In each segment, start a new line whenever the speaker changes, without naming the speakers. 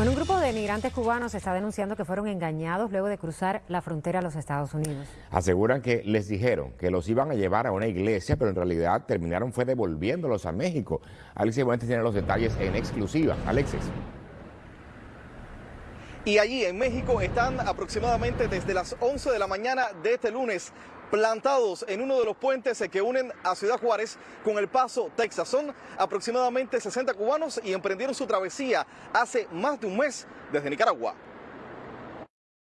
Bueno, un grupo de migrantes cubanos está denunciando que fueron engañados luego de cruzar la frontera a los Estados Unidos.
Aseguran que les dijeron que los iban a llevar a una iglesia, pero en realidad terminaron fue devolviéndolos a México. Alexis Buentes tiene los detalles en exclusiva. Alexis.
Y allí en México están aproximadamente desde las 11 de la mañana de este lunes plantados en uno de los puentes que unen a Ciudad Juárez con El Paso, Texas. Son aproximadamente 60 cubanos y emprendieron su travesía hace más de un mes desde Nicaragua.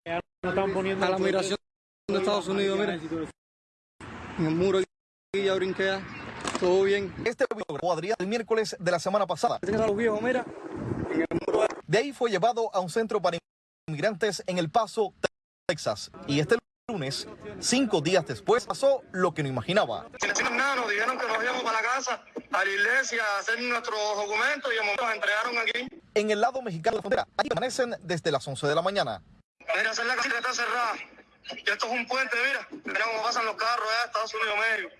A la migración de Estados Unidos, mira. En el muro y ya brinqué, todo bien.
Este video Adrián el miércoles de la semana pasada. De ahí fue llevado a un centro para inmigrantes en El Paso, Texas. Y este lunes, cinco días después, pasó lo que no imaginaba.
Nada, nos dijeron que nos íbamos para la casa, a la iglesia, a hacer nuestros documentos y nos entregaron aquí.
En el lado mexicano de la frontera, ahí amanecen desde las 11 de la mañana.
Mira, es la casita está cerrada. Y esto es un puente, mira. Mira cómo pasan los carros allá Estados Unidos, México.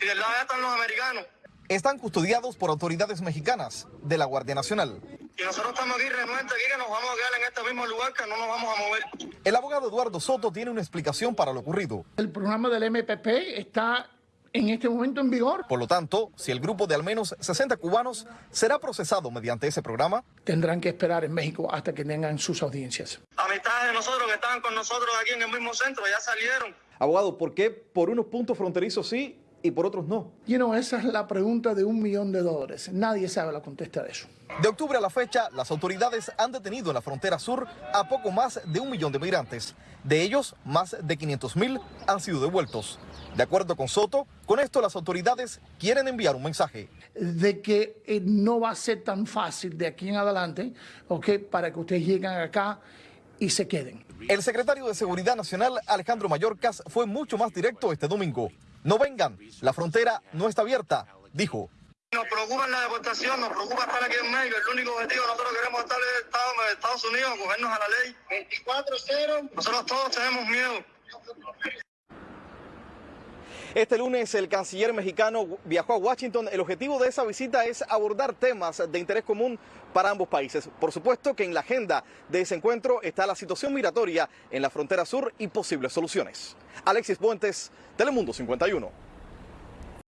Y del lado allá están los americanos.
Están custodiados por autoridades mexicanas de la Guardia Nacional.
Y nosotros estamos aquí renuentes aquí que nos vamos a quedar en este mismo lugar, que no nos vamos a mover.
El abogado Eduardo Soto tiene una explicación para lo ocurrido.
El programa del MPP está en este momento en vigor.
Por lo tanto, si el grupo de al menos 60 cubanos será procesado mediante ese programa,
tendrán que esperar en México hasta que tengan sus audiencias.
Amistades de nosotros que estaban con nosotros aquí en el mismo centro ya salieron.
Abogado, ¿por qué por unos puntos fronterizos sí y por otros no?
You know, esa es la pregunta de un millón de dólares. Nadie sabe la contesta de eso.
De octubre a la fecha, las autoridades han detenido en la frontera sur a poco más de un millón de migrantes. De ellos, más de 500 mil han sido devueltos. De acuerdo con Soto, con esto las autoridades quieren enviar un mensaje.
De que eh, no va a ser tan fácil de aquí en adelante, ¿ok? Para que ustedes lleguen acá y se queden.
El secretario de Seguridad Nacional, Alejandro Mayorkas, fue mucho más directo este domingo. No vengan, la frontera no está abierta, dijo.
Nos preocupa la deportación, nos preocupa estar aquí en medio. El único objetivo nosotros queremos estar en el Estados Unidos, cogernos a la ley. 24-0. Nosotros todos tenemos miedo.
Este lunes el canciller mexicano viajó a Washington. El objetivo de esa visita es abordar temas de interés común para ambos países. Por supuesto que en la agenda de ese encuentro está la situación migratoria en la frontera sur y posibles soluciones. Alexis Puentes, Telemundo 51.